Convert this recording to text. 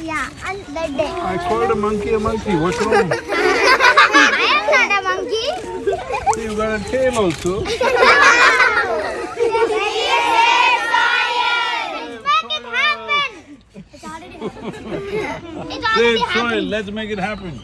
Yeah, and the day. I called a monkey a monkey. What's wrong? I am not a monkey. You got a tail also. Let's Make it happen. Let's make it happen.